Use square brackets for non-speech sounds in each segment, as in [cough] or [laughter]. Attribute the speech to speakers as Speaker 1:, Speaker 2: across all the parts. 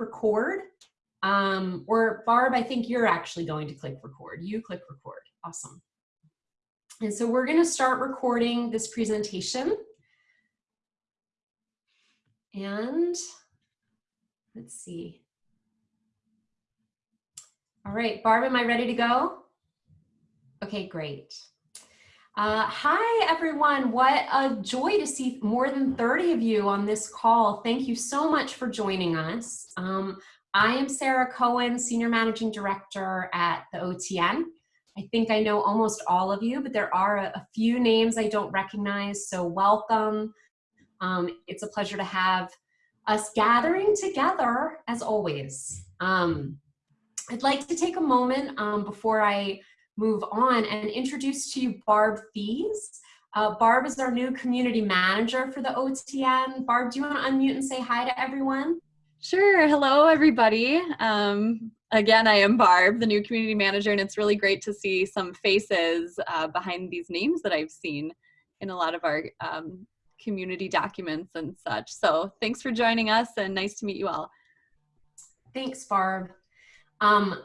Speaker 1: record. Um, or Barb, I think you're actually going to click record. You click record. Awesome. And so we're going to start recording this presentation. And let's see. All right, Barb, am I ready to go? Okay, great. Uh, hi, everyone. What a joy to see more than 30 of you on this call. Thank you so much for joining us. Um, I am Sarah Cohen, Senior Managing Director at the OTN. I think I know almost all of you, but there are a, a few names I don't recognize, so welcome. Um, it's a pleasure to have us gathering together as always. Um, I'd like to take a moment um, before I move on and introduce to you Barb Thies. Uh, Barb is our new community manager for the OTN. Barb, do you want to unmute and say hi to everyone?
Speaker 2: Sure. Hello, everybody. Um, again, I am Barb, the new community manager, and it's really great to see some faces uh, behind these names that I've seen in a lot of our um, community documents and such. So thanks for joining us and nice to meet you all.
Speaker 1: Thanks, Barb. Um,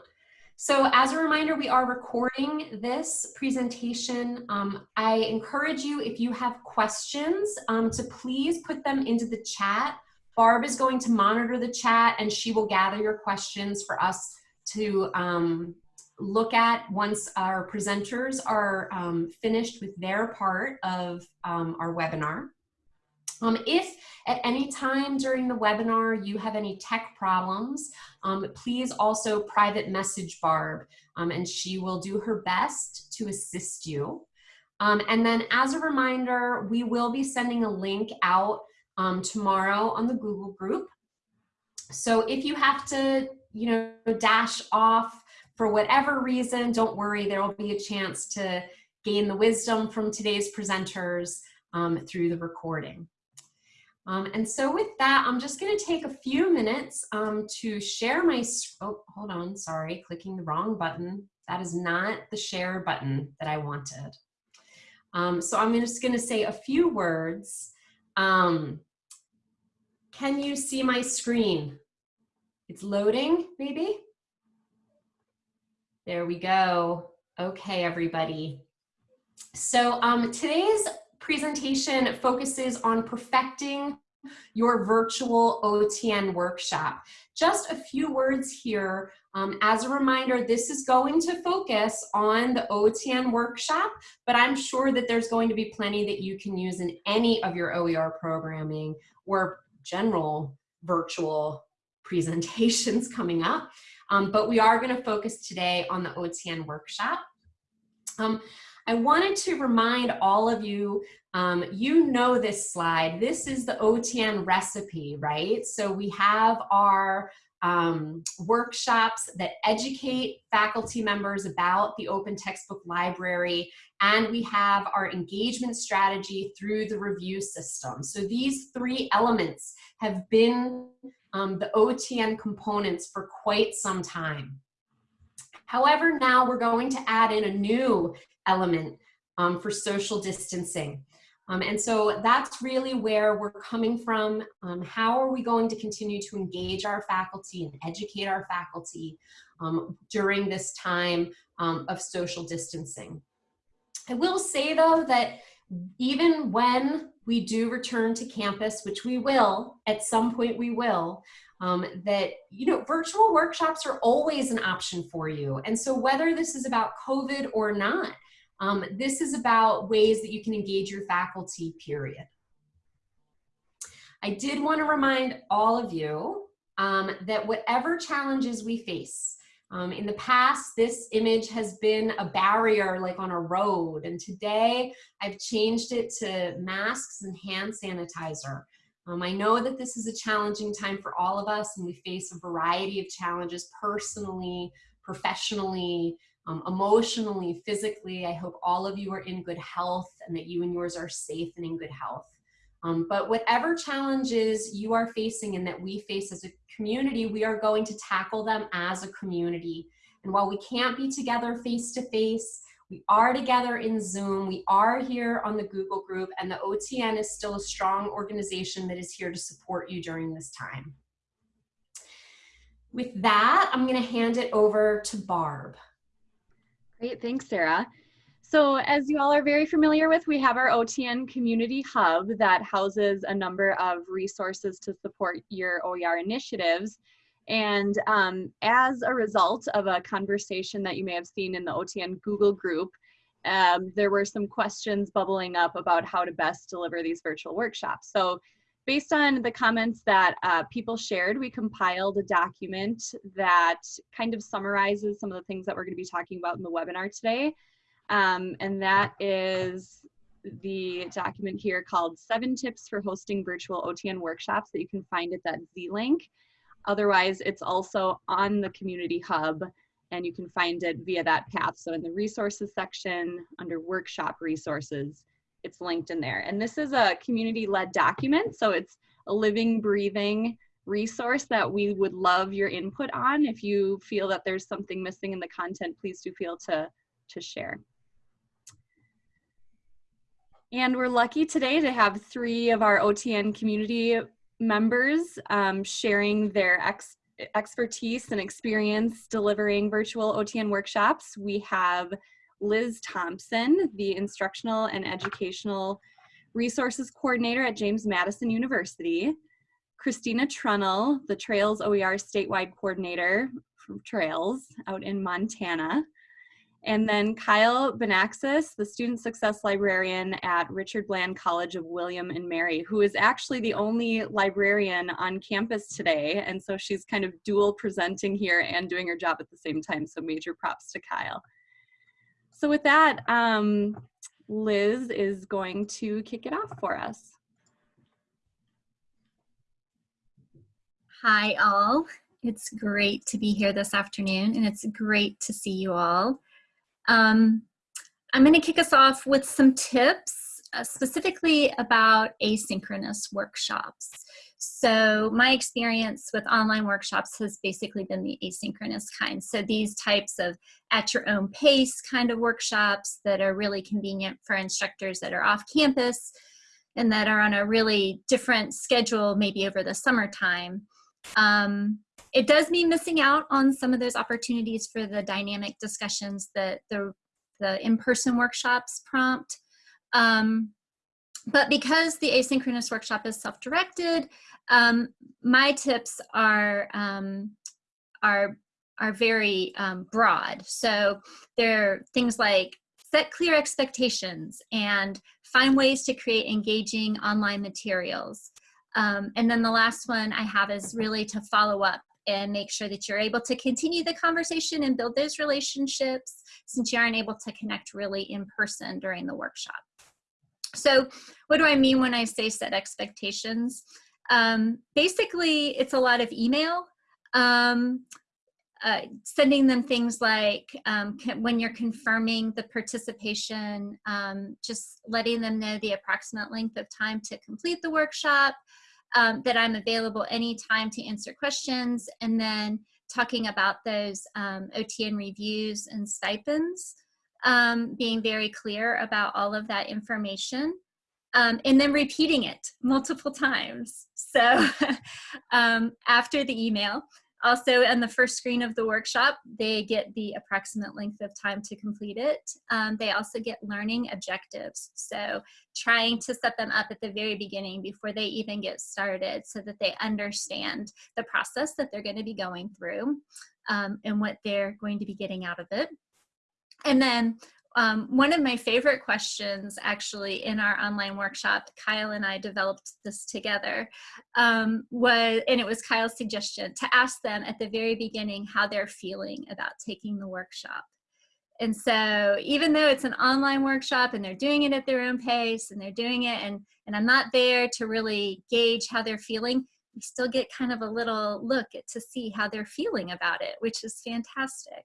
Speaker 1: so as a reminder, we are recording this presentation. Um, I encourage you, if you have questions, um, to please put them into the chat. Barb is going to monitor the chat and she will gather your questions for us to um, look at once our presenters are um, finished with their part of um, our webinar. Um, if at any time during the webinar you have any tech problems, um, please also private message Barb um, and she will do her best to assist you. Um, and then as a reminder, we will be sending a link out um, tomorrow on the Google group. So if you have to, you know, dash off for whatever reason, don't worry, there will be a chance to gain the wisdom from today's presenters um, through the recording. Um, and so with that, I'm just gonna take a few minutes um, to share my, oh, hold on, sorry, clicking the wrong button. That is not the share button that I wanted. Um, so I'm just gonna say a few words. Um, can you see my screen? It's loading, maybe? There we go. Okay, everybody. So um, today's presentation focuses on perfecting your virtual OTN workshop. Just a few words here. Um, as a reminder, this is going to focus on the OTN workshop, but I'm sure that there's going to be plenty that you can use in any of your OER programming or general virtual presentations [laughs] coming up. Um, but we are going to focus today on the OTN workshop. Um, I wanted to remind all of you, um, you know this slide. This is the OTN recipe, right? So we have our um, workshops that educate faculty members about the open textbook library and we have our engagement strategy through the review system. So these three elements have been um, the OTN components for quite some time. However, now we're going to add in a new element um, for social distancing. Um, and so that's really where we're coming from. Um, how are we going to continue to engage our faculty and educate our faculty um, during this time um, of social distancing? I will say though that even when we do return to campus, which we will, at some point we will, um, that, you know, virtual workshops are always an option for you. And so whether this is about COVID or not, um, this is about ways that you can engage your faculty, period. I did want to remind all of you um, that whatever challenges we face, um, in the past, this image has been a barrier like on a road, and today I've changed it to masks and hand sanitizer. Um, I know that this is a challenging time for all of us, and we face a variety of challenges personally, professionally, um, emotionally, physically. I hope all of you are in good health and that you and yours are safe and in good health. Um, but whatever challenges you are facing and that we face as a community, we are going to tackle them as a community. And while we can't be together face to face, we are together in Zoom, we are here on the Google group, and the OTN is still a strong organization that is here to support you during this time. With that, I'm going to hand it over to Barb.
Speaker 2: Great, thanks, Sarah. So as you all are very familiar with, we have our OTN Community Hub that houses a number of resources to support your OER initiatives. And um, as a result of a conversation that you may have seen in the OTN Google group, um, there were some questions bubbling up about how to best deliver these virtual workshops. So based on the comments that uh, people shared, we compiled a document that kind of summarizes some of the things that we're gonna be talking about in the webinar today. Um, and that is the document here called Seven Tips for Hosting Virtual OTN Workshops that you can find at that Z link. Otherwise, it's also on the Community Hub and you can find it via that path. So in the resources section under workshop resources, it's linked in there. And this is a community-led document, so it's a living, breathing resource that we would love your input on. If you feel that there's something missing in the content, please do feel to, to share. And we're lucky today to have three of our OTN community members um, sharing their ex expertise and experience delivering virtual OTN workshops. We have Liz Thompson, the Instructional and Educational Resources Coordinator at James Madison University, Christina Trunnell, the Trails OER Statewide Coordinator from Trails out in Montana, and then Kyle Benaxis, the Student Success Librarian at Richard Bland College of William and Mary, who is actually the only librarian on campus today. And so she's kind of dual presenting here and doing her job at the same time. So major props to Kyle. So with that, um, Liz is going to kick it off for us.
Speaker 3: Hi all. It's great to be here this afternoon and it's great to see you all. Um, I'm going to kick us off with some tips uh, specifically about asynchronous workshops. So my experience with online workshops has basically been the asynchronous kind. So these types of at your own pace kind of workshops that are really convenient for instructors that are off campus and that are on a really different schedule maybe over the summertime. Um, it does mean missing out on some of those opportunities for the dynamic discussions that the, the in-person workshops prompt. Um, but because the asynchronous workshop is self-directed, um, my tips are, um, are, are very um, broad. So there are things like set clear expectations and find ways to create engaging online materials. Um, and then the last one I have is really to follow up and make sure that you're able to continue the conversation and build those relationships since you aren't able to connect really in person during the workshop. So what do I mean when I say set expectations? Um, basically, it's a lot of email. Um, uh, sending them things like um, when you're confirming the participation, um, just letting them know the approximate length of time to complete the workshop, um, that I'm available anytime to answer questions, and then talking about those um, OTN reviews and stipends, um, being very clear about all of that information, um, and then repeating it multiple times. So [laughs] um, after the email, also, on the first screen of the workshop, they get the approximate length of time to complete it. Um, they also get learning objectives. So trying to set them up at the very beginning before they even get started so that they understand the process that they're going to be going through um, and what they're going to be getting out of it. And then um, one of my favorite questions actually in our online workshop, Kyle and I developed this together, um, was, and it was Kyle's suggestion to ask them at the very beginning how they're feeling about taking the workshop. And so even though it's an online workshop and they're doing it at their own pace and they're doing it and, and I'm not there to really gauge how they're feeling, we still get kind of a little look at, to see how they're feeling about it, which is fantastic.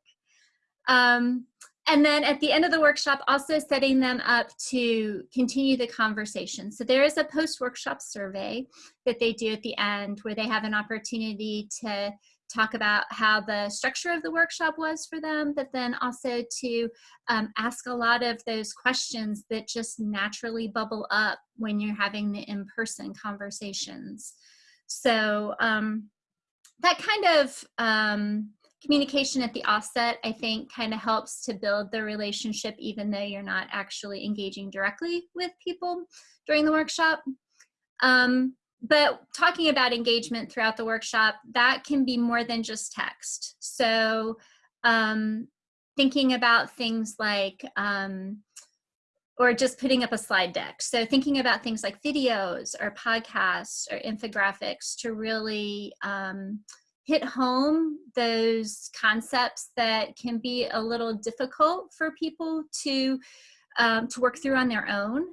Speaker 3: Um, and then at the end of the workshop, also setting them up to continue the conversation. So there is a post-workshop survey that they do at the end where they have an opportunity to talk about how the structure of the workshop was for them, but then also to um, ask a lot of those questions that just naturally bubble up when you're having the in-person conversations. So um, that kind of um, communication at the offset, I think, kind of helps to build the relationship, even though you're not actually engaging directly with people during the workshop. Um, but talking about engagement throughout the workshop, that can be more than just text. So um, thinking about things like, um, or just putting up a slide deck. So thinking about things like videos or podcasts or infographics to really um, hit home those concepts that can be a little difficult for people to um, to work through on their own.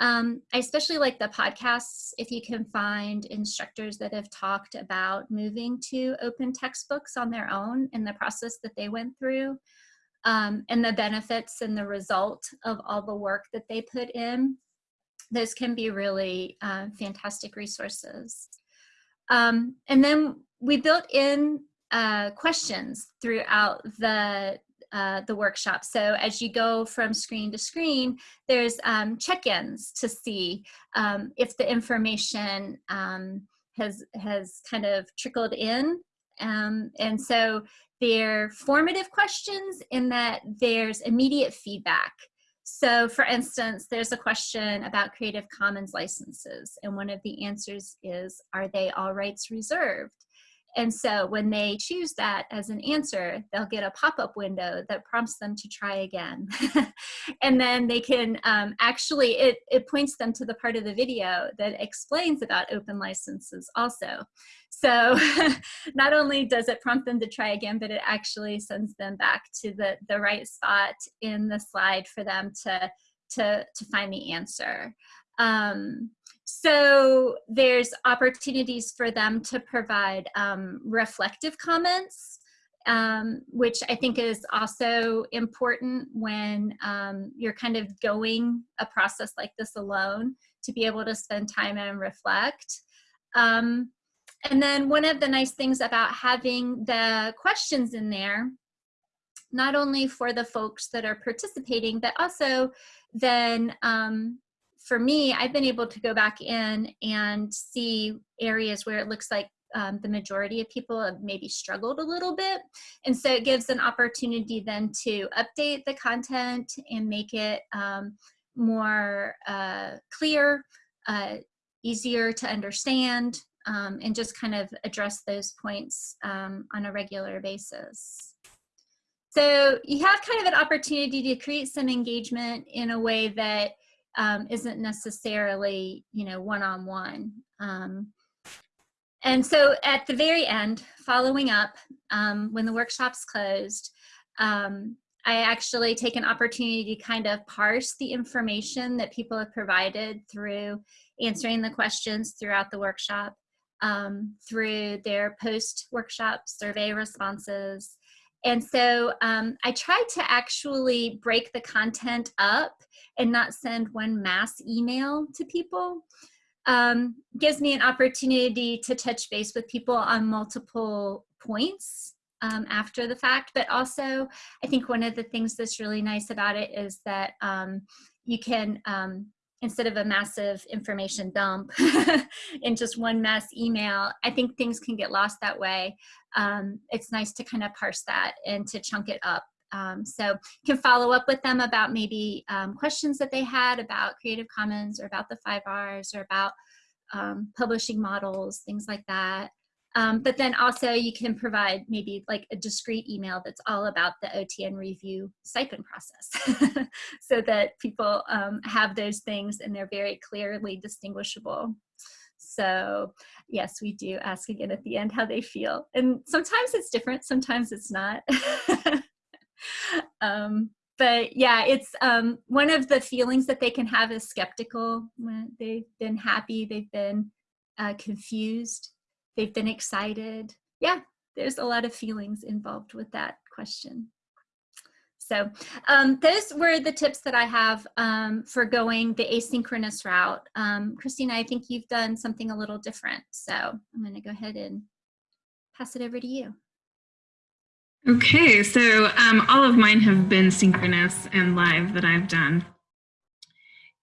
Speaker 3: Um, I especially like the podcasts if you can find instructors that have talked about moving to open textbooks on their own in the process that they went through um, and the benefits and the result of all the work that they put in. Those can be really uh, fantastic resources. Um, and then we built in uh, questions throughout the uh, the workshop. So as you go from screen to screen, there's um, check-ins to see um, if the information um, has has kind of trickled in. Um, and so they're formative questions in that there's immediate feedback. So for instance, there's a question about Creative Commons licenses, and one of the answers is, are they all rights reserved? And so when they choose that as an answer, they'll get a pop-up window that prompts them to try again. [laughs] and then they can um, actually, it, it points them to the part of the video that explains about open licenses also. So [laughs] not only does it prompt them to try again, but it actually sends them back to the, the right spot in the slide for them to, to, to find the answer. Um, so there's opportunities for them to provide um, reflective comments, um, which I think is also important when um, you're kind of going a process like this alone to be able to spend time and reflect. Um, and then one of the nice things about having the questions in there, not only for the folks that are participating, but also then um, for me, I've been able to go back in and see areas where it looks like um, the majority of people have maybe struggled a little bit. And so it gives an opportunity then to update the content and make it um, more uh, clear, uh, easier to understand, um, and just kind of address those points um, on a regular basis. So you have kind of an opportunity to create some engagement in a way that um, isn't necessarily, you know, one-on-one. Um, and so at the very end, following up, um, when the workshop's closed, um, I actually take an opportunity to kind of parse the information that people have provided through answering the questions throughout the workshop, um, through their post-workshop survey responses, and so um, I tried to actually break the content up and not send one mass email to people. Um, gives me an opportunity to touch base with people on multiple points um, after the fact. But also, I think one of the things that's really nice about it is that um, you can um, instead of a massive information dump [laughs] in just one mass email, I think things can get lost that way. Um, it's nice to kind of parse that and to chunk it up. Um, so you can follow up with them about maybe um, questions that they had about Creative Commons or about the five R's or about um, publishing models, things like that. Um, but then also you can provide maybe like a discrete email that's all about the OTN review stipend process [laughs] so that people um, have those things and they're very clearly distinguishable. So yes, we do ask again at the end how they feel. And sometimes it's different, sometimes it's not. [laughs] um, but yeah, it's um, one of the feelings that they can have is skeptical. They've been happy, they've been uh, confused they've been excited. Yeah, there's a lot of feelings involved with that question. So um, those were the tips that I have um, for going the asynchronous route. Um, Christina, I think you've done something a little different. So I'm gonna go ahead and pass it over to you.
Speaker 4: Okay, so um, all of mine have been synchronous and live that I've done.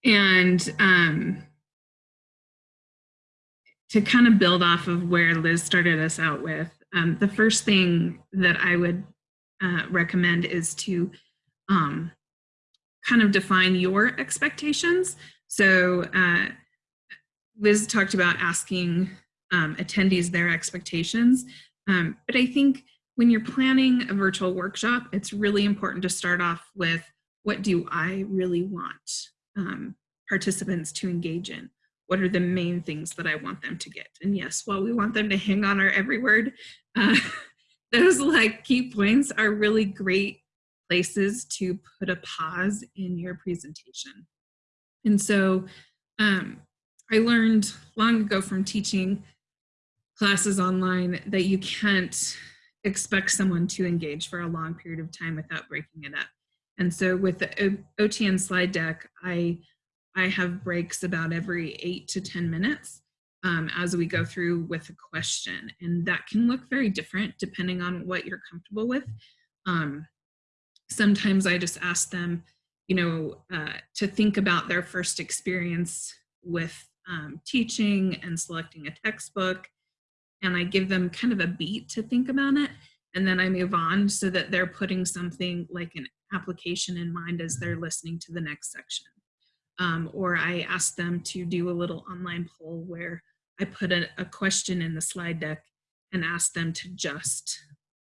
Speaker 4: And um, to kind of build off of where Liz started us out with, um, the first thing that I would uh, recommend is to um, kind of define your expectations. So uh, Liz talked about asking um, attendees their expectations, um, but I think when you're planning a virtual workshop, it's really important to start off with what do I really want um, participants to engage in? What are the main things that I want them to get? And yes, while we want them to hang on our every word, uh, [laughs] those like key points are really great places to put a pause in your presentation. And so um, I learned long ago from teaching classes online that you can't expect someone to engage for a long period of time without breaking it up. And so with the OTN slide deck, I, I have breaks about every eight to 10 minutes um, as we go through with a question. And that can look very different depending on what you're comfortable with. Um, sometimes I just ask them, you know, uh, to think about their first experience with um, teaching and selecting a textbook. And I give them kind of a beat to think about it. And then I move on so that they're putting something like an application in mind as they're listening to the next section. Um, or I ask them to do a little online poll where I put a, a question in the slide deck and ask them to just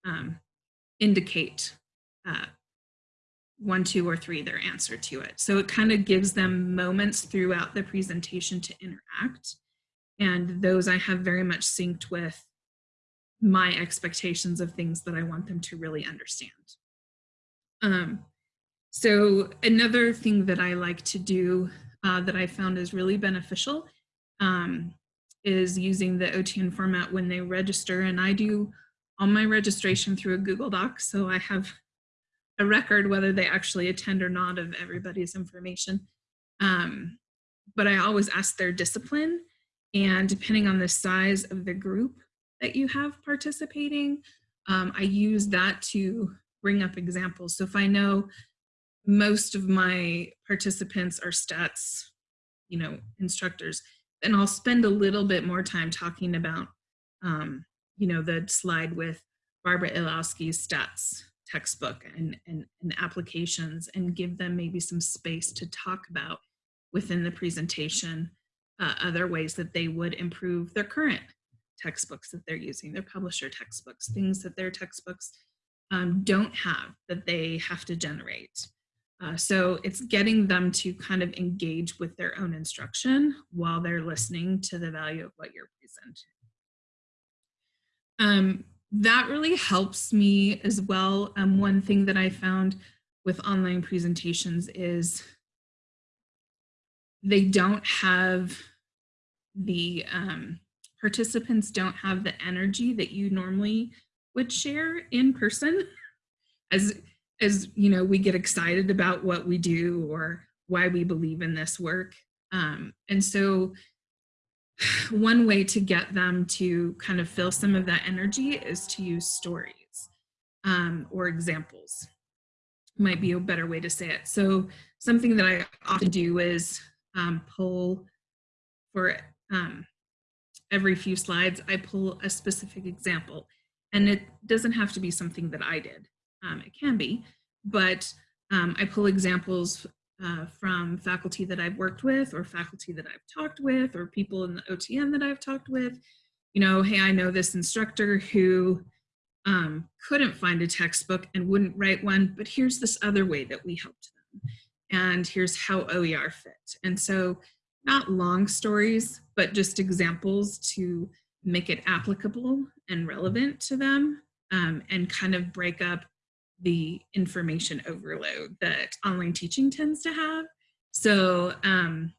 Speaker 4: um, indicate uh, one, two, or three, their answer to it. So it kind of gives them moments throughout the presentation to interact. And those I have very much synced with my expectations of things that I want them to really understand. Um, so another thing that I like to do uh, that I found is really beneficial um, is using the OTN format when they register. And I do all my registration through a Google Doc. So I have a record whether they actually attend or not of everybody's information. Um, but I always ask their discipline and depending on the size of the group that you have participating, um, I use that to bring up examples. So if I know most of my participants are stats, you know, instructors, And I'll spend a little bit more time talking about, um, you know, the slide with Barbara Illowsky's stats textbook and, and, and applications and give them maybe some space to talk about within the presentation uh, other ways that they would improve their current textbooks that they're using, their publisher textbooks, things that their textbooks um, don't have that they have to generate. Uh, so it's getting them to kind of engage with their own instruction while they're listening to the value of what you're presenting. Um, that really helps me as well. Um, one thing that I found with online presentations is they don't have the um, participants don't have the energy that you normally would share in person as as you know we get excited about what we do or why we believe in this work. Um, and so [sighs] one way to get them to kind of fill some of that energy is to use stories um, or examples. Might be a better way to say it. So something that i often do is um, pull for um, every few slides i pull a specific example. And it doesn't have to be something that I did. Um, it can be, but um, I pull examples uh, from faculty that I've worked with or faculty that I've talked with or people in the OTN that I've talked with. You know, hey, I know this instructor who um, couldn't find a textbook and wouldn't write one, but here's this other way that we helped them. And here's how OER fit. And so not long stories, but just examples to make it applicable and relevant to them um, and kind of break up the information overload that online teaching tends to have. So um,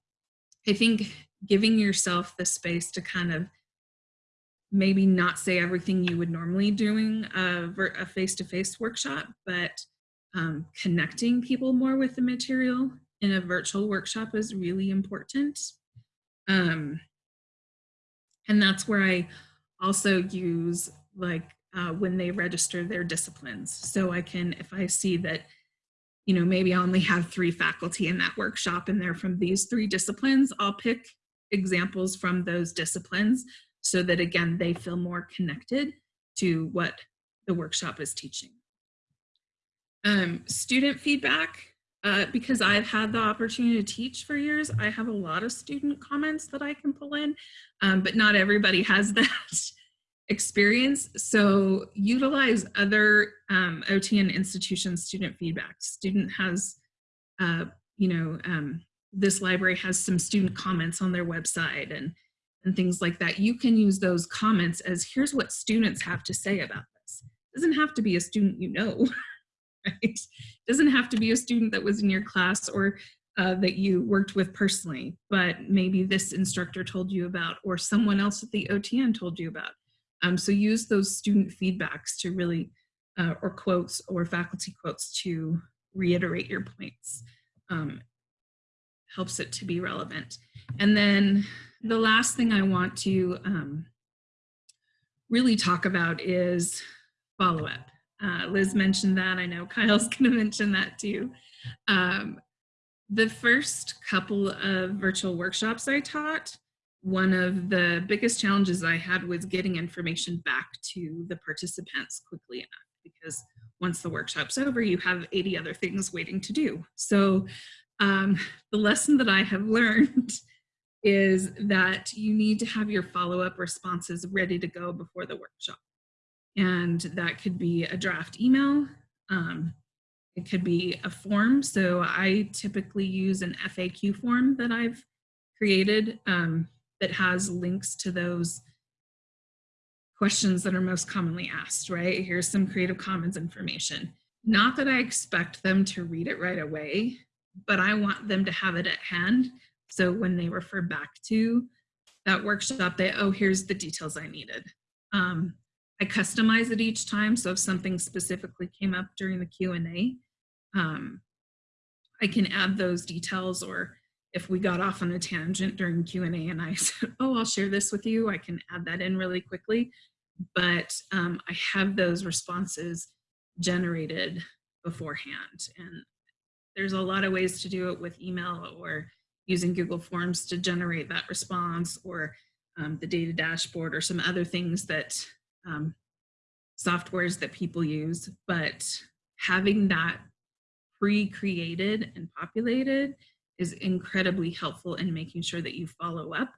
Speaker 4: I think giving yourself the space to kind of maybe not say everything you would normally doing a, a face-to-face -face workshop, but um, connecting people more with the material in a virtual workshop is really important. Um, and that's where I also use like uh, when they register their disciplines. So I can, if I see that, you know, maybe I only have three faculty in that workshop and they're from these three disciplines, I'll pick examples from those disciplines so that again, they feel more connected to what the workshop is teaching. Um, student feedback, uh, because I've had the opportunity to teach for years, I have a lot of student comments that I can pull in, um, but not everybody has [laughs] that experience. So utilize other um, OTN institution student feedback. Student has, uh, you know, um, this library has some student comments on their website and, and things like that. You can use those comments as here's what students have to say about this. Doesn't have to be a student you know, [laughs] right? Doesn't have to be a student that was in your class or uh, that you worked with personally, but maybe this instructor told you about or someone else at the OTN told you about. Um, so use those student feedbacks to really, uh, or quotes or faculty quotes to reiterate your points. Um, helps it to be relevant. And then the last thing I want to um, really talk about is follow-up. Uh, Liz mentioned that. I know [laughs] Kyle's going to mention that too. Um, the first couple of virtual workshops I taught, one of the biggest challenges I had was getting information back to the participants quickly enough because once the workshop's over, you have 80 other things waiting to do. So um, the lesson that I have [laughs] learned is that you need to have your follow-up responses ready to go before the workshop. And that could be a draft email. Um, it could be a form. So I typically use an FAQ form that I've created um, that has links to those questions that are most commonly asked, right? Here's some Creative Commons information. Not that I expect them to read it right away, but I want them to have it at hand. So when they refer back to that workshop, they, oh, here's the details I needed. Um, I customize it each time. So if something specifically came up during the Q&A, um, I can add those details or if we got off on a tangent during Q&A and I [laughs] said, oh, I'll share this with you, I can add that in really quickly. But um, I have those responses generated beforehand. And there's a lot of ways to do it with email or using Google Forms to generate that response or um, the data dashboard or some other things that um, softwares that people use. But having that pre-created and populated is incredibly helpful in making sure that you follow up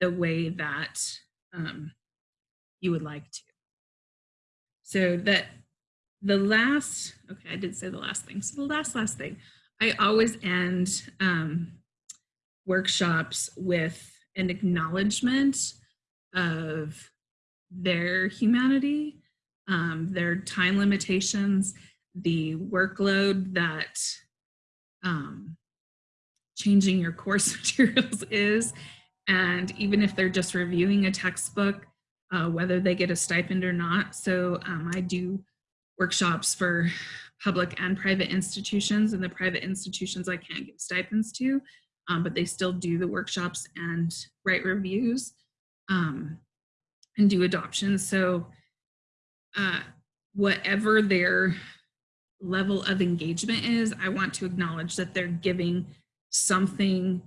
Speaker 4: the way that um, you would like to. So that the last, okay, I did say the last thing. So the last, last thing, I always end um, workshops with an acknowledgement of their humanity, um, their time limitations, the workload that um, changing your course [laughs] materials is. And even if they're just reviewing a textbook, uh, whether they get a stipend or not. So um, I do workshops for public and private institutions and the private institutions I can't give stipends to, um, but they still do the workshops and write reviews um, and do adoptions. So uh, whatever their level of engagement is, I want to acknowledge that they're giving something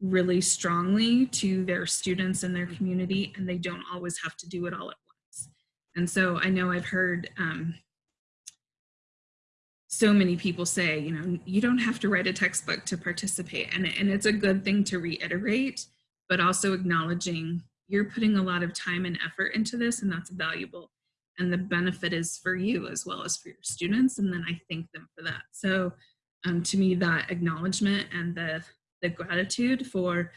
Speaker 4: really strongly to their students and their community and they don't always have to do it all at once. And so I know I've heard um, so many people say, you know, you don't have to write a textbook to participate. And, and it's a good thing to reiterate, but also acknowledging you're putting a lot of time and effort into this and that's valuable. And the benefit is for you as well as for your students. And then I thank them for that. So um, to me, that acknowledgement and the, the gratitude for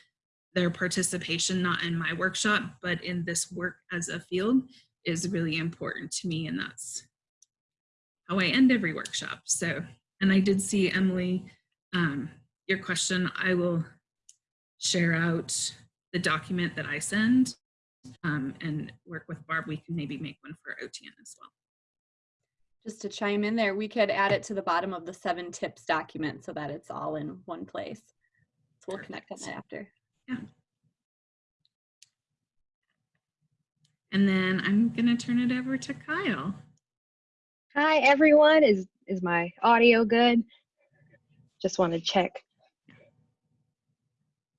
Speaker 4: their participation, not in my workshop, but in this work as a field is really important to me. And that's how I end every workshop. So, and I did see Emily, um, your question, I will share out the document that I send um, and work with Barb. We can maybe make one for OTN as well.
Speaker 2: Just to chime in there, we could add it to the bottom of the seven tips document so that it's all in one place. So we'll connect on that after.
Speaker 4: Yeah. And then I'm going to turn it over to Kyle.
Speaker 5: Hi everyone, is is my audio good? Just want to check.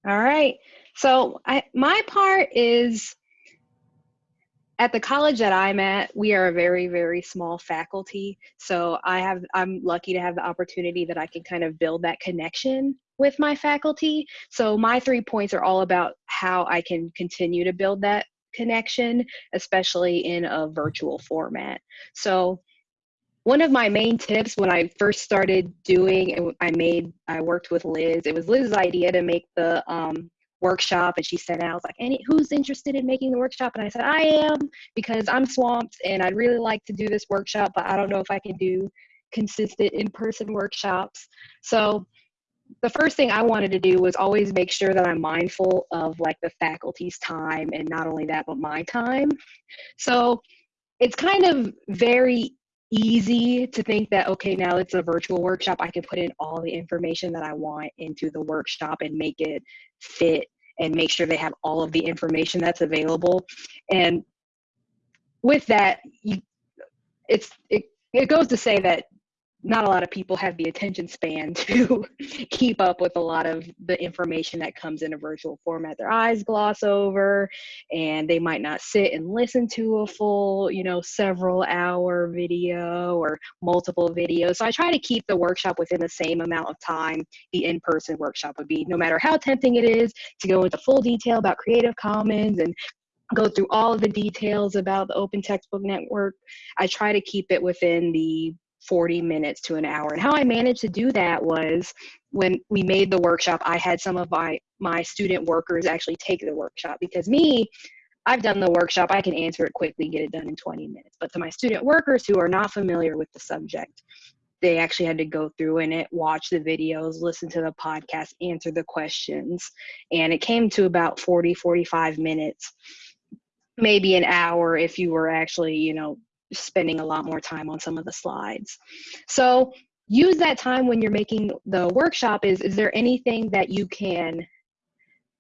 Speaker 5: All right, so I, my part is at the college that I'm at, we are a very, very small faculty. So I have, I'm lucky to have the opportunity that I can kind of build that connection with my faculty. So my three points are all about how I can continue to build that connection, especially in a virtual format. So one of my main tips when I first started doing, I made, I worked with Liz. It was Liz's idea to make the um, workshop and she said I was like, any who's interested in making the workshop? And I said, I am because I'm swamped and I'd really like to do this workshop, but I don't know if I can do consistent in-person workshops. So the first thing I wanted to do was always make sure that I'm mindful of like the faculty's time and not only that, but my time. So it's kind of very easy to think that okay now it's a virtual workshop i can put in all the information that i want into the workshop and make it fit and make sure they have all of the information that's available. And with that, you, it's it, it goes to say that not a lot of people have the attention span [laughs] to keep up with a lot of the information that comes in a virtual format. Their eyes gloss over and they might not sit and listen to a full, you know, several hour video or multiple videos. So I try to keep the workshop within the same amount of time the in-person workshop would be, no matter how tempting it is to go into full detail about Creative Commons and go through all of the details about the open textbook network. I try to keep it within the 40 minutes to an hour. And how I managed to do that was when we made the workshop, I had some of my, my student workers actually take the workshop because me, I've done the workshop, I can answer it quickly, get it done in 20 minutes. But to my student workers who are not familiar with the subject, they actually had to go through in it, watch the videos, listen to the podcast, answer the questions. And it came to about 40, 45 minutes, maybe an hour if you were actually, you know, spending a lot more time on some of the slides. So use that time when you're making the workshop is, is there anything that you can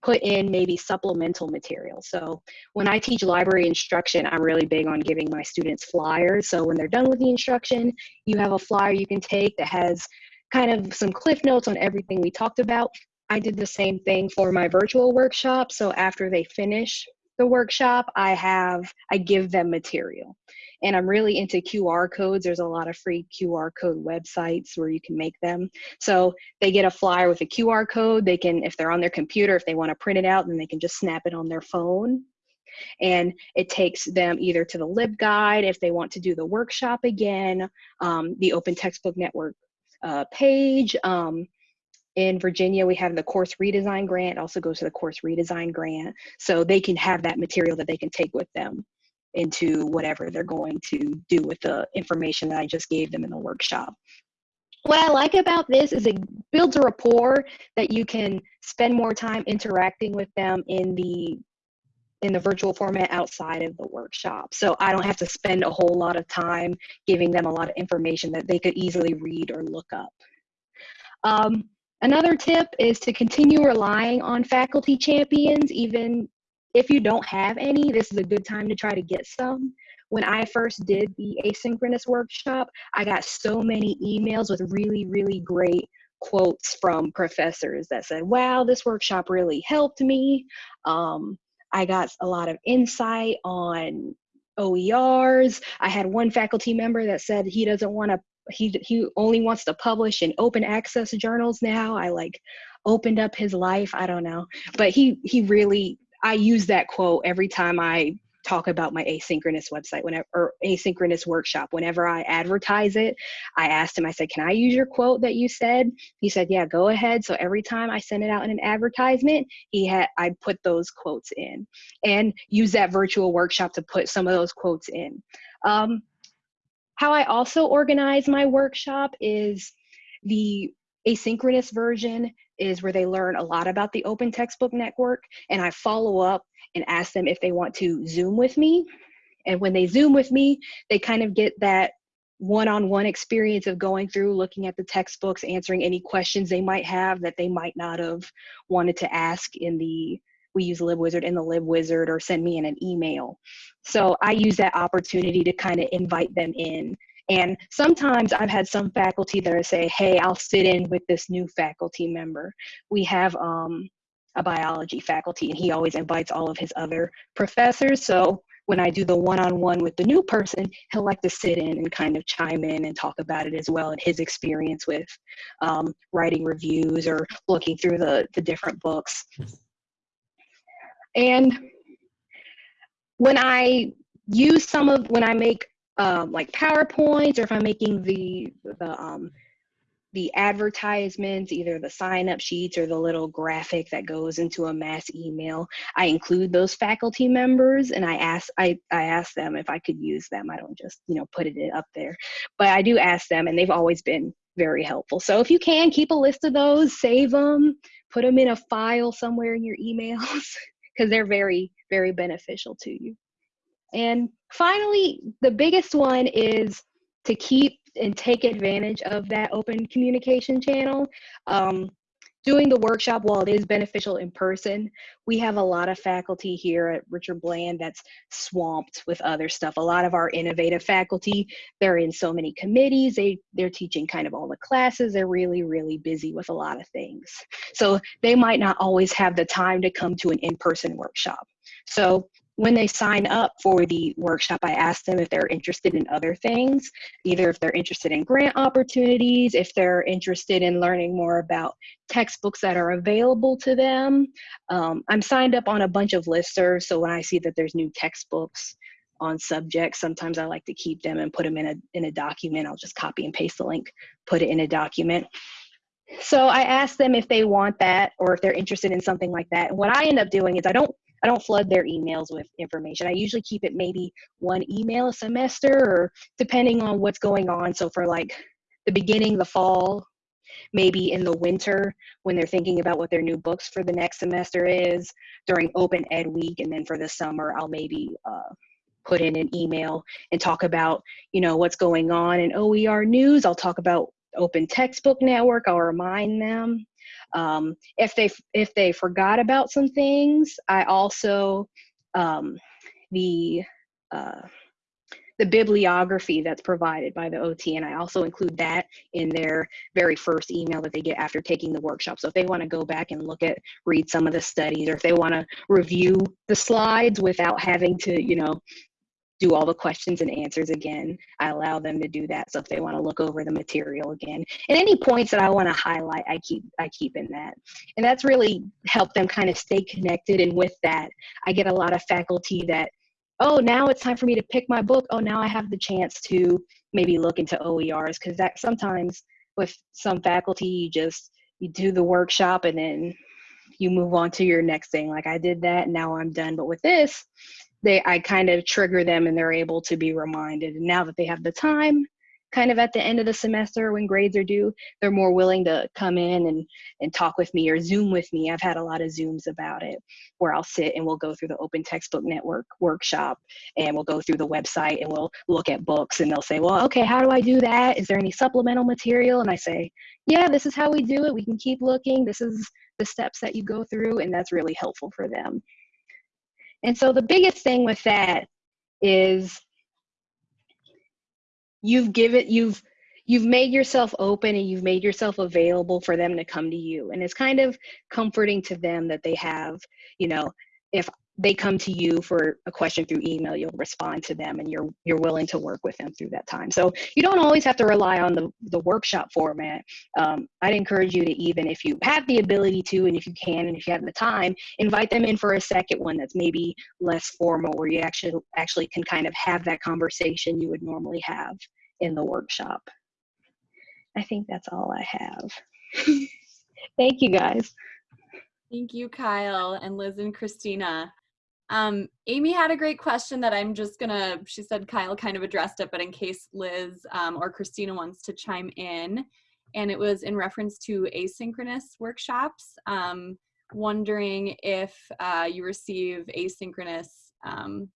Speaker 5: put in maybe supplemental material. So when I teach library instruction, I'm really big on giving my students flyers. So when they're done with the instruction, you have a flyer you can take that has kind of some cliff notes on everything we talked about. I did the same thing for my virtual workshop. So after they finish the workshop, I have, I give them material and I'm really into QR codes. There's a lot of free QR code websites where you can make them. So they get a flyer with a QR code. They can, if they're on their computer, if they want to print it out, then they can just snap it on their phone. And it takes them either to the LibGuide if they want to do the workshop again, um, the Open Textbook Network uh, page. Um, in Virginia, we have the course redesign grant, also goes to the course redesign grant. So they can have that material that they can take with them into whatever they're going to do with the information that I just gave them in the workshop. What I like about this is it builds a rapport that you can spend more time interacting with them in the in the virtual format outside of the workshop. So I don't have to spend a whole lot of time giving them a lot of information that they could easily read or look up. Um, another tip is to continue relying on faculty champions even if you don't have any, this is a good time to try to get some. When I first did the asynchronous workshop, I got so many emails with really, really great quotes from professors that said, wow, this workshop really helped me. Um, I got a lot of insight on OERs. I had one faculty member that said he doesn't want to, he, he only wants to publish in open access journals now. I like opened up his life. I don't know. But he, he really I use that quote every time I talk about my asynchronous website whenever or asynchronous workshop whenever i advertise it i asked him i said can i use your quote that you said he said yeah go ahead so every time i send it out in an advertisement he had i put those quotes in and use that virtual workshop to put some of those quotes in um, how i also organize my workshop is the asynchronous version is where they learn a lot about the open textbook network and i follow up and ask them if they want to zoom with me. And when they zoom with me they kind of get that one-on-one experience of going through looking at the textbooks answering any questions they might have that they might not have wanted to ask in the we use libwizard in the libwizard or send me in an email so i use that opportunity to kind of invite them in and sometimes I've had some faculty that say, hey, I'll sit in with this new faculty member. We have um, a biology faculty and he always invites all of his other professors. So when I do the one-on-one with the new person, he'll like to sit in and kind of chime in and talk about it as well and his experience with um, writing reviews or looking through the, the different books. And when I use some of, when I make um, like PowerPoints or if I'm making the, the um, the advertisements, either the sign up sheets or the little graphic that goes into a mass email, I include those faculty members and I ask I, I ask them if I could use them. I don't just, you know, put it up there. But I do ask them and they've always been very helpful. So if you can keep a list of those, save them, put them in a file somewhere in your emails [laughs] because they're very, very beneficial to you. And finally, the biggest one is to keep and take advantage of that open communication channel. Um, doing the workshop, while it is beneficial in person, we have a lot of faculty here at Richard Bland that's swamped with other stuff. A lot of our innovative faculty, they're in so many committees, they, they're teaching kind of all the classes, they're really, really busy with a lot of things. So they might not always have the time to come to an in-person workshop. So when they sign up for the workshop, I ask them if they're interested in other things, either if they're interested in grant opportunities, if they're interested in learning more about textbooks that are available to them. Um, I'm signed up on a bunch of listservs, so when I see that there's new textbooks on subjects, sometimes I like to keep them and put them in a, in a document. I'll just copy and paste the link, put it in a document. So I ask them if they want that or if they're interested in something like that. And what I end up doing is I don't I don't flood their emails with information. I usually keep it maybe one email a semester or depending on what's going on. So for like the beginning, the fall, maybe in the winter when they're thinking about what their new books for the next semester is during open ed week and then for the summer i'll maybe uh, put in an email and talk about you know what's going on in oer news i'll talk about open textbook network i'll remind them um, if they if they forgot about some things, I also um, the uh, the bibliography that's provided by the OTN, and I also include that in their very first email that they get after taking the workshop. So if they want to go back and look at, read some of the studies, or if they want to review the slides without having to, you know, do all the questions and answers again. I allow them to do that. So if they want to look over the material again, and any points that I want to highlight, I keep I keep in that, and that's really helped them kind of stay connected. And with that, I get a lot of faculty that, oh, now it's time for me to pick my book. Oh, now I have the chance to maybe look into OERs because that sometimes with some faculty you just you do the workshop and then you move on to your next thing. Like I did that, now I'm done. But with this, they I kind of trigger them and they're able to be reminded. And now that they have the time, kind of at the end of the semester when grades are due, they're more willing to come in and, and talk with me or Zoom with me. I've had a lot of Zooms about it where I'll sit and we'll go through the Open Textbook Network workshop and we'll go through the website and we'll look at books and they'll say, well, okay, how do I do that? Is there any supplemental material? And I say, yeah, this is how we do it. We can keep looking. This is the steps that you go through. And that's really helpful for them. And so the biggest thing with that is you've given you've you've made yourself open and you've made yourself available for them to come to you. And it's kind of comforting to them that they have you know if they come to you for a question through email you'll respond to them and you're you're willing to work with them through that time. So you don't always have to rely on the, the workshop format. Um, i'd encourage you to even if you have the ability to and if you can and if you have the time invite them in for a second one that's maybe less formal where you actually actually can kind of have that conversation you would normally have in the workshop. I think that's all i have. [laughs] Thank you guys.
Speaker 2: Thank you, Kyle and Liz and Christina. Um, Amy had a great question that I'm just gonna, she said Kyle kind of addressed it, but in case Liz um, or Christina wants to chime in, and it was in reference to asynchronous workshops, um, wondering if uh, you receive asynchronous, um,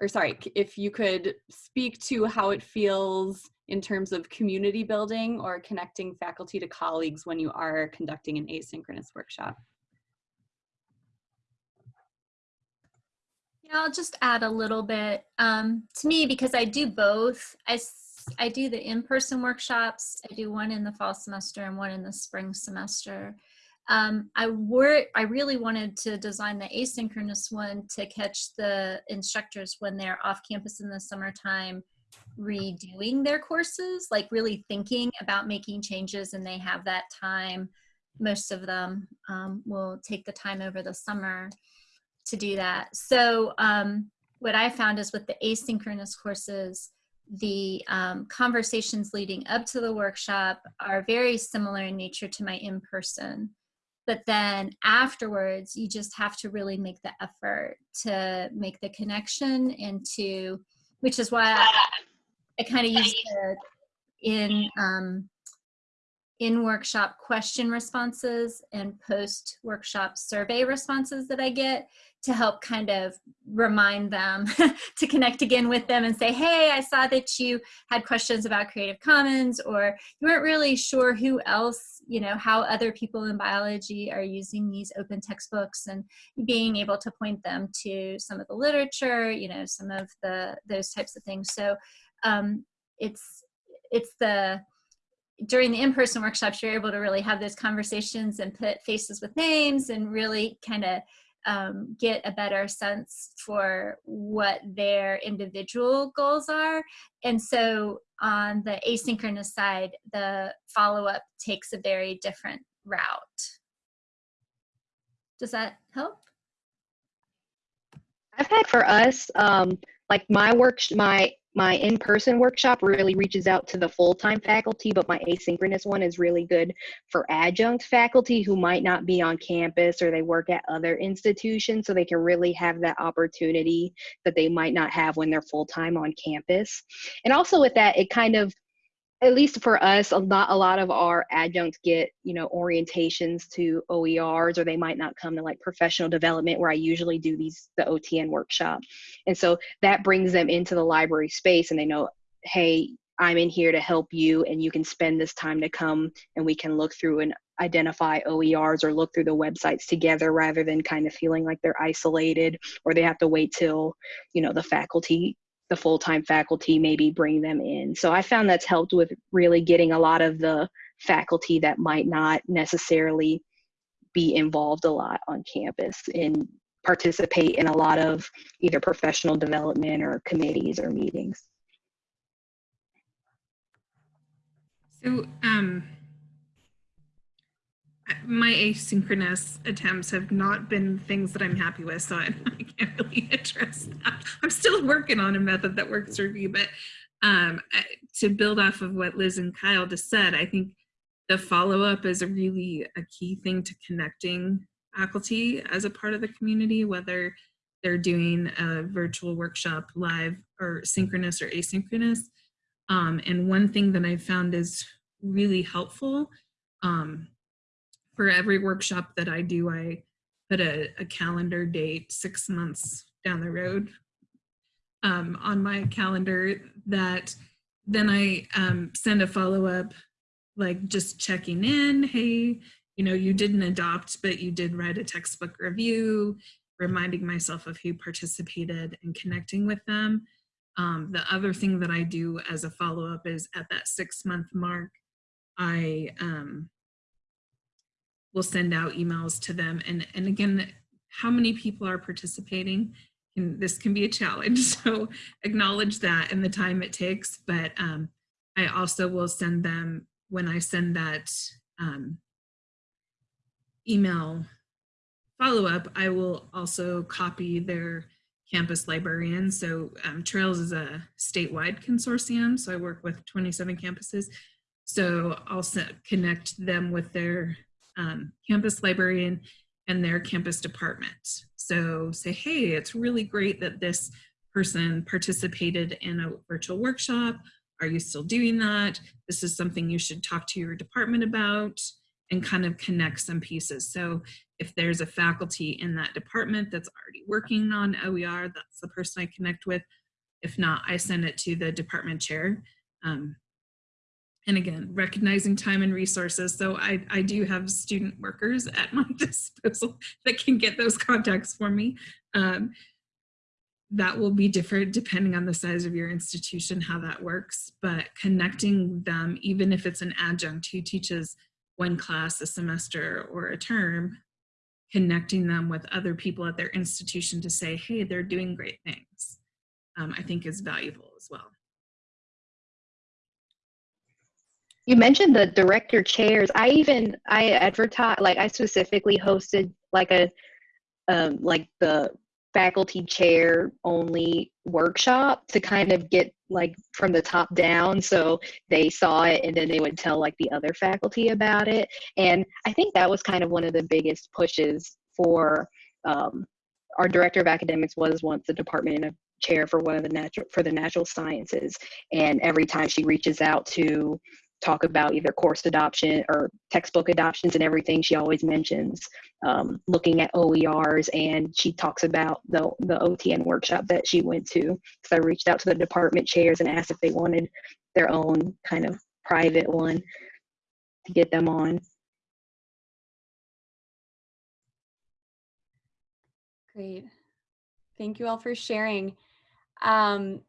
Speaker 2: or sorry, if you could speak to how it feels in terms of community building or connecting faculty to colleagues when you are conducting an asynchronous workshop.
Speaker 3: Yeah, I'll just add a little bit. Um, to me, because I do both, I, I do the in-person workshops. I do one in the fall semester and one in the spring semester. Um, I were I really wanted to design the asynchronous one to catch the instructors when they're off campus in the summertime redoing their courses, like really thinking about making changes and they have that time. Most of them um, will take the time over the summer to do that. So um, what I found is with the asynchronous courses, the um, conversations leading up to the workshop are very similar in nature to my in-person. But then afterwards, you just have to really make the effort to make the connection and to, which is why I, I kind of use the in um, in workshop question responses and post workshop survey responses that I get to help kind of remind them [laughs] to connect again with them and say, hey, I saw that you had questions about Creative Commons or you weren't really sure who else, you know, how other people in biology are using these open textbooks and being able to point them to some of the literature, you know, some of the those types of things. So um, it's it's the during the in-person workshops you're able to really have those conversations and put faces with names and really kind of um, get a better sense for what their individual goals are. And so on the asynchronous side, the follow-up takes a very different route. Does that help?
Speaker 5: I've had for us, um, like my work, my my in-person workshop really reaches out to the full-time faculty but my asynchronous one is really good for adjunct faculty who might not be on campus or they work at other institutions so they can really have that opportunity that they might not have when they're full-time on campus. And also with that it kind of at least for us, a lot, a lot of our adjuncts get, you know, orientations to OERs, or they might not come to like professional development where I usually do these, the OTN workshop. And so that brings them into the library space and they know, hey, I'm in here to help you and you can spend this time to come and we can look through and identify OERs or look through the websites together rather than kind of feeling like they're isolated or they have to wait till, you know, the faculty the full-time faculty maybe bring them in. So i found that's helped with really getting a lot of the faculty that might not necessarily be involved a lot on campus and participate in a lot of either professional development or committees or meetings.
Speaker 4: So um my asynchronous attempts have not been things that I'm happy with, so I, [laughs] I can't really address that. I'm still working on a method that works for me, but um, to build off of what Liz and Kyle just said, I think the follow-up is a really a key thing to connecting faculty as a part of the community, whether they're doing a virtual workshop live or synchronous or asynchronous. Um, and one thing that I found is really helpful um, for every workshop that I do, I put a, a calendar date six months down the road um, on my calendar that then I um, send a follow up, like just checking in. Hey, you know, you didn't adopt, but you did write a textbook review, reminding myself of who participated and connecting with them. Um, the other thing that I do as a follow up is at that six month mark, I um, we'll send out emails to them. And, and again, how many people are participating? And this can be a challenge. [laughs] So acknowledge that and the time it takes. But um, I also will send them, when I send that um, email follow-up, I will also copy their campus librarian. So um, Trails is a statewide consortium. So I work with 27 campuses. So I'll connect them with their um, campus librarian and their campus department. So say, hey, it's really great that this person participated in a virtual workshop. Are you still doing that? This is something you should talk to your department about and kind of connect some pieces. So if there's a faculty in that department that's already working on OER, that's the person I connect with. If not, I send it to the department chair. Um, and again, recognizing time and resources. So I, I do have student workers at my [laughs] disposal that can get those contacts for me. Um, that will be different depending on the size of your institution, how that works, but connecting them, even if it's an adjunct who teaches one class a semester or a term, connecting them with other people at their institution to say, hey, they're doing great things, um, I think is valuable as well.
Speaker 5: You mentioned the director chairs. I even I advertise like I specifically hosted like a um, like the faculty chair only workshop to kind of get like from the top down. So they saw it and then they would tell like the other faculty about it. And i think that was kind of one of the biggest pushes for um, our director of academics was once the department of chair for one of the natural for the natural sciences. And every time she reaches out to talk about either course adoption or textbook adoptions and everything, she always mentions um, looking at OERs and she talks about the, the OTN workshop that she went to. So I reached out to the department chairs and asked if they wanted their own kind of private one to get them on.
Speaker 2: Great. Thank you all for sharing. Um,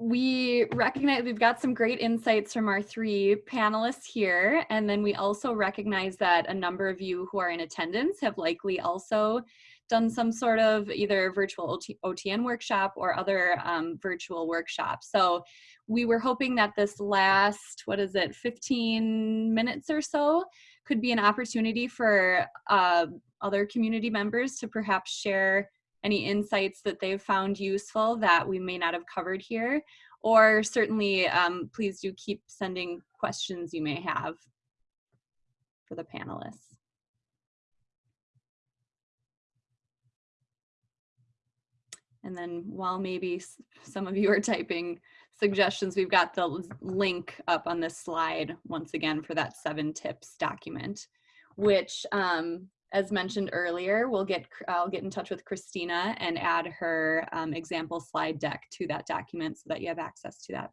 Speaker 2: we recognize we've got some great insights from our three panelists here. And then we also recognize that a number of you who are in attendance have likely also done some sort of either virtual OTN workshop or other um, virtual workshops. So we were hoping that this last, what is it, 15 minutes or so could be an opportunity for uh, other community members to perhaps share any insights that they've found useful that we may not have covered here, or certainly um, please do keep sending questions you may have for the panelists. And then while maybe some of you are typing suggestions, we've got the link up on this slide once again for that seven tips document, which um, as mentioned earlier, we'll get I'll get in touch with Christina and add her um, example slide deck to that document so that you have access to that.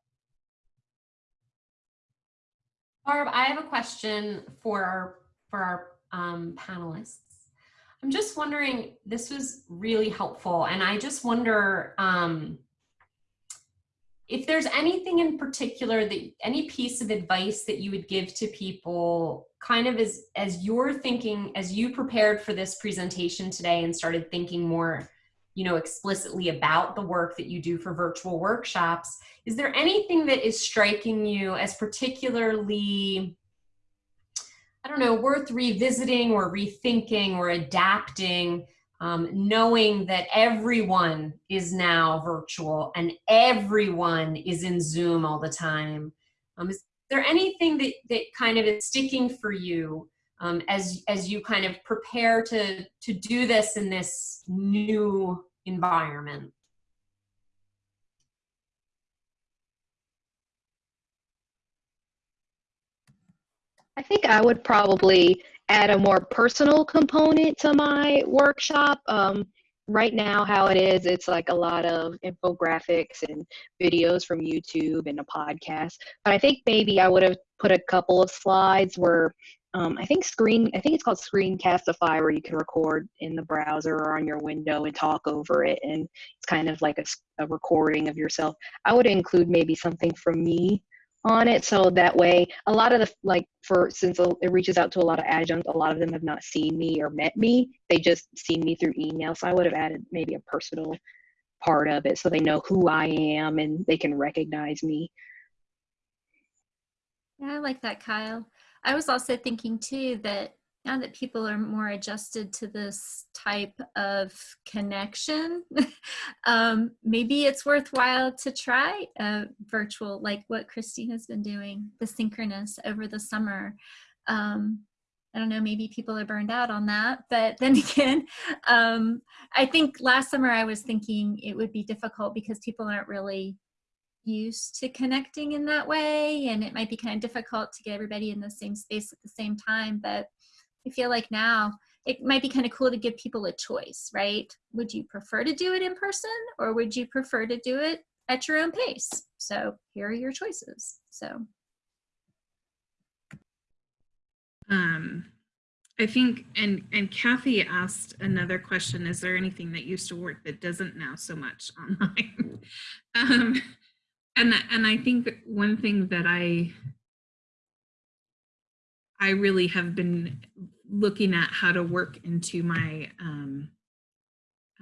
Speaker 1: Barb, I have a question for our for our um, panelists. I'm just wondering, this was really helpful, and I just wonder um, if there's anything in particular that any piece of advice that you would give to people kind of as as you're thinking as you prepared for this presentation today and started thinking more you know explicitly about the work that you do for virtual workshops is there anything that is striking you as particularly i don't know worth revisiting or rethinking or adapting um, knowing that everyone is now virtual and everyone is in Zoom all the time. Um, is there anything that, that kind of is sticking for you um, as, as you kind of prepare to, to do this in this new environment?
Speaker 5: I think I would probably add a more personal component to my workshop. Um, right now, how it is, it's like a lot of infographics and videos from YouTube and a podcast. But I think maybe I would have put a couple of slides where um, I think screen, I think it's called Screencastify, where you can record in the browser or on your window and talk over it, and it's kind of like a, a recording of yourself. I would include maybe something from me on it so that way a lot of the like for since it reaches out to a lot of adjuncts a lot of them have not seen me or met me. They just seen me through email so i would have added maybe a personal part of it so they know who i am and they can recognize me.
Speaker 3: Yeah i like that kyle. I was also thinking too that now that people are more adjusted to this type of connection, [laughs] um, maybe it's worthwhile to try a virtual, like what Christina's been doing, the synchronous over the summer. Um, I don't know, maybe people are burned out on that. But then [laughs] again, um, I think last summer I was thinking it would be difficult because people aren't really used to connecting in that way. And it might be kind of difficult to get everybody in the same space at the same time. But I feel like now it might be kind of cool to give people a choice, right? Would you prefer to do it in person or would you prefer to do it at your own pace? So here are your choices. So.
Speaker 4: Um, I think, and and Kathy asked another question: Is there anything that used to work that doesn't now so much [laughs] online? um, and and I think one thing that I I really have been looking at how to work into my um,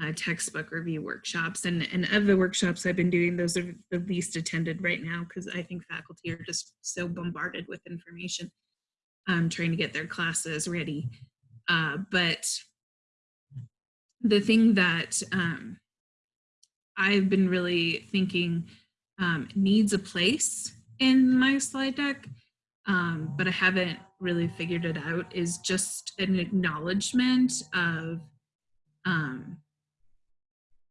Speaker 4: uh, textbook review workshops. And, and of the workshops I've been doing, those are the least attended right now because I think faculty are just so bombarded with information um, trying to get their classes ready. Uh, but the thing that um, I've been really thinking um, needs a place in my slide deck, um, but I haven't really figured it out, is just an acknowledgement of um,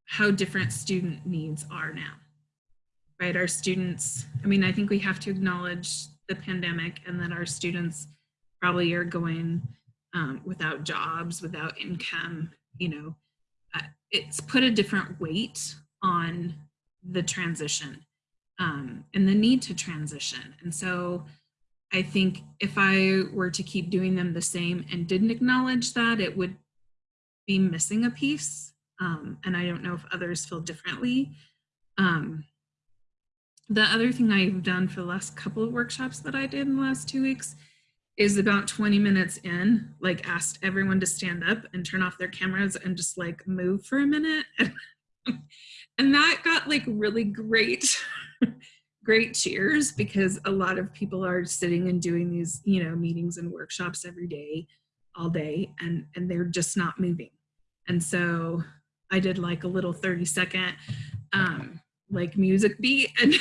Speaker 4: how different student needs are now, right? Our students, I mean, I think we have to acknowledge the pandemic and that our students probably are going um, without jobs, without income, you know, uh, it's put a different weight on the transition um, and the need to transition. And so I think if I were to keep doing them the same and didn't acknowledge that, it would be missing a piece. Um, and I don't know if others feel differently. Um, the other thing I've done for the last couple of workshops that I did in the last two weeks is about 20 minutes in, like asked everyone to stand up and turn off their cameras and just like move for a minute. [laughs] and that got like really great, [laughs] great cheers because a lot of people are sitting and doing these, you know, meetings and workshops every day, all day, and, and they're just not moving. And so I did like a little 30 second um, like music beat and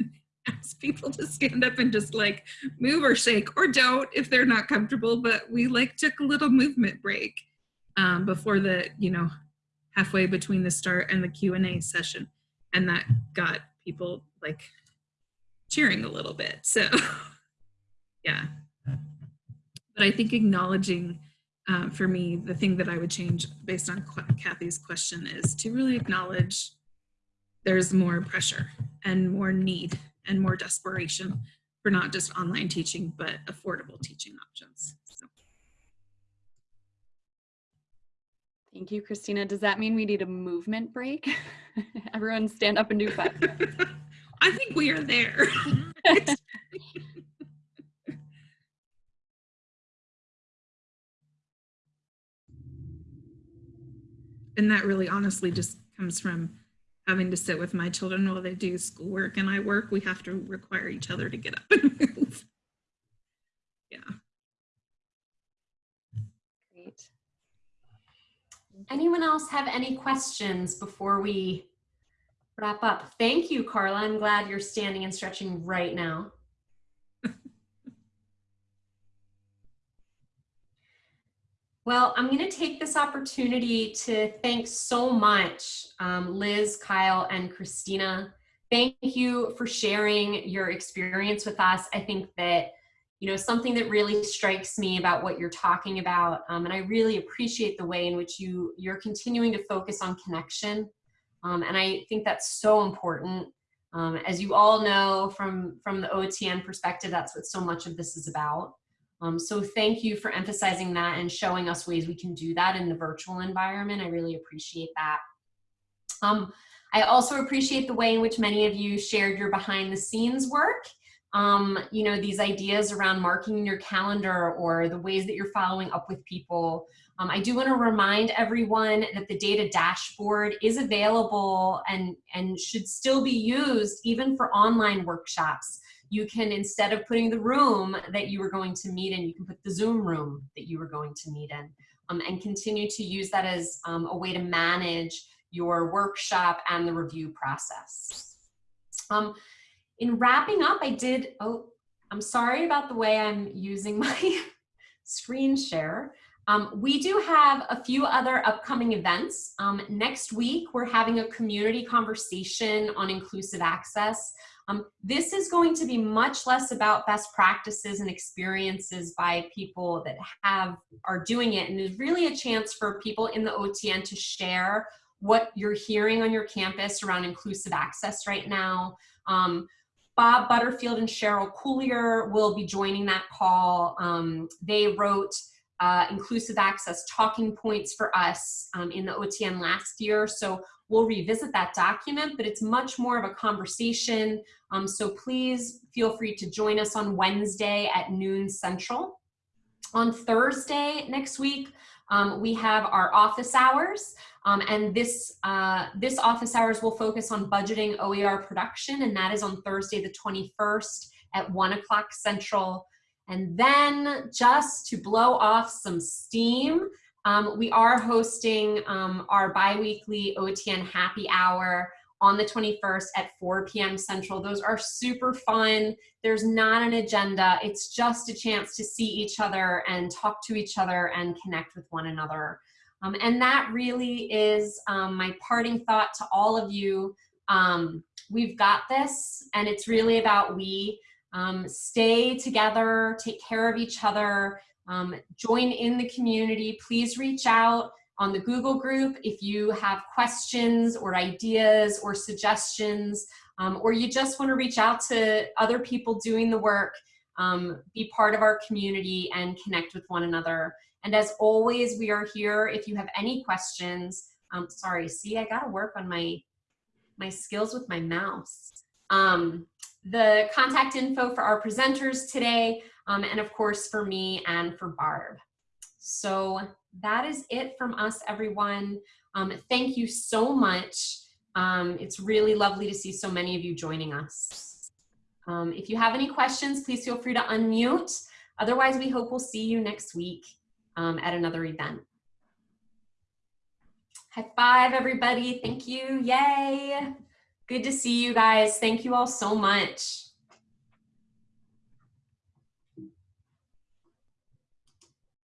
Speaker 4: [laughs] ask people to stand up and just like move or shake or don't if they're not comfortable but we like took a little movement break um, before the you know halfway between the start and the q&a session and that got people like cheering a little bit so [laughs] yeah but i think acknowledging um, for me the thing that i would change based on kathy's question is to really acknowledge there's more pressure and more need and more desperation for not just online teaching, but affordable teaching options. So.
Speaker 2: Thank you, Christina. Does that mean we need a movement break? [laughs] Everyone stand up and do five. [laughs]
Speaker 4: I think we are there. [laughs] and that really honestly just comes from having to sit with my children while they do schoolwork and I work, we have to require each other to get up and [laughs] move. Yeah.
Speaker 1: Great. Anyone else have any questions before we wrap up? Thank you, Carla. I'm glad you're standing and stretching right now. [laughs] Well, I'm going to take this opportunity to thank so much um, Liz, Kyle, and Christina. Thank you for sharing your experience with us. I think that, you know, something that really strikes me about what you're talking about, um, and I really appreciate the way in which you, you're continuing to focus on connection. Um, and I think that's so important. Um, as you all know from, from the OTN perspective, that's what so much of this is about. Um, so thank you for emphasizing that and showing us ways we can do that in the virtual environment. I really appreciate that. Um, I also appreciate the way in which many of you shared your behind the scenes work. Um, you know, these ideas around marking your calendar or the ways that you're following up with people. Um, I do want to remind everyone that the data dashboard is available and, and should still be used even for online workshops you can, instead of putting the room that you were going to meet in, you can put the Zoom room that you were going to meet in um, and continue to use that as um, a way to manage your workshop and the review process. Um, in wrapping up, I did, oh, I'm sorry about the way I'm using my [laughs] screen share. Um, we do have a few other upcoming events. Um, next week, we're having a community conversation on inclusive access. Um, this is going to be much less about best practices and experiences by people that have are doing it and is really a chance for people in the OTN to share what you're hearing on your campus around inclusive access right now. Um, Bob Butterfield and Cheryl Cuillier will be joining that call. Um, they wrote uh, inclusive access talking points for us um, in the OTN last year. So We'll revisit that document, but it's much more of a conversation. Um, so please feel free to join us on Wednesday at noon central. On Thursday next week, um, we have our office hours. Um, and this, uh, this office hours will focus on budgeting OER production, and that is on Thursday the 21st at 1 o'clock Central. And then just to blow off some steam, um, we are hosting um, our biweekly OTN happy hour on the 21st at 4 p.m. Central. Those are super fun. There's not an agenda. It's just a chance to see each other and talk to each other and connect with one another. Um, and that really is um, my parting thought to all of you. Um, we've got this, and it's really about we. Um, stay together, take care of each other, um, join in the community. Please reach out on the Google group if you have questions or ideas or suggestions, um, or you just want to reach out to other people doing the work, um, be part of our community and connect with one another. And as always, we are here if you have any questions. Um, sorry, see, I gotta work on my, my skills with my mouse. Um, the contact info for our presenters today, um, and of course for me and for Barb. So that is it from us, everyone. Um, thank you so much. Um, it's really lovely to see so many of you joining us. Um, if you have any questions, please feel free to unmute. Otherwise, we hope we'll see you next week um, at another event. High five, everybody. Thank you. Yay. Good to see you guys. Thank you all so much.